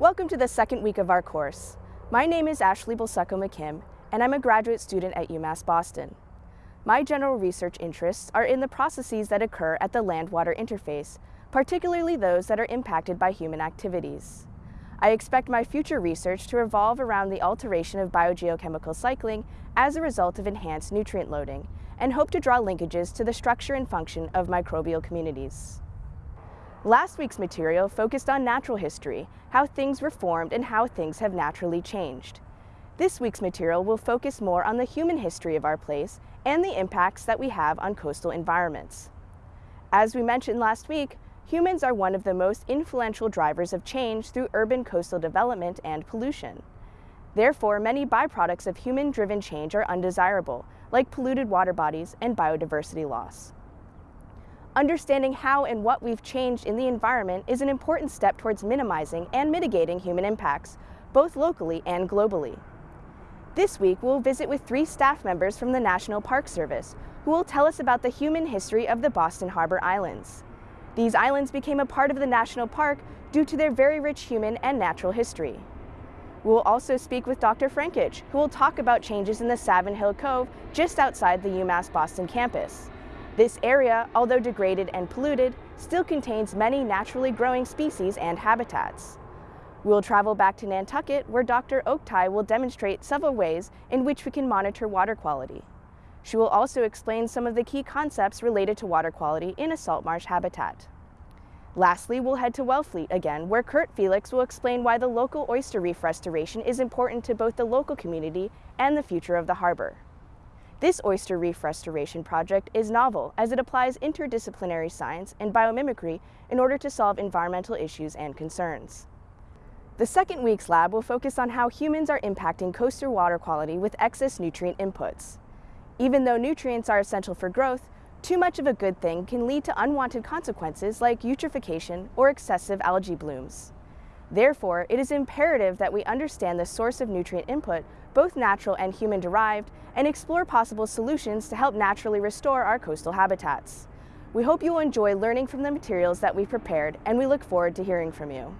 Welcome to the second week of our course. My name is Ashley Bulseco McKim, and I'm a graduate student at UMass Boston. My general research interests are in the processes that occur at the land-water interface, particularly those that are impacted by human activities. I expect my future research to revolve around the alteration of biogeochemical cycling as a result of enhanced nutrient loading, and hope to draw linkages to the structure and function of microbial communities. Last week's material focused on natural history, how things were formed and how things have naturally changed. This week's material will focus more on the human history of our place and the impacts that we have on coastal environments. As we mentioned last week, humans are one of the most influential drivers of change through urban coastal development and pollution. Therefore, many byproducts of human-driven change are undesirable, like polluted water bodies and biodiversity loss. Understanding how and what we've changed in the environment is an important step towards minimizing and mitigating human impacts, both locally and globally. This week, we'll visit with three staff members from the National Park Service, who will tell us about the human history of the Boston Harbor Islands. These islands became a part of the national park due to their very rich human and natural history. We will also speak with Dr. Frankich, who will talk about changes in the Savin Hill Cove just outside the UMass Boston campus. This area, although degraded and polluted, still contains many naturally growing species and habitats. We will travel back to Nantucket where Dr. Oktay will demonstrate several ways in which we can monitor water quality. She will also explain some of the key concepts related to water quality in a salt marsh habitat. Lastly, we'll head to Wellfleet again, where Kurt Felix will explain why the local oyster reef restoration is important to both the local community and the future of the harbor. This oyster reef restoration project is novel as it applies interdisciplinary science and biomimicry in order to solve environmental issues and concerns. The second week's lab will focus on how humans are impacting coastal water quality with excess nutrient inputs. Even though nutrients are essential for growth, too much of a good thing can lead to unwanted consequences like eutrophication or excessive algae blooms. Therefore, it is imperative that we understand the source of nutrient input, both natural and human-derived, and explore possible solutions to help naturally restore our coastal habitats. We hope you will enjoy learning from the materials that we've prepared, and we look forward to hearing from you.